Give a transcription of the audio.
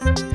Bye.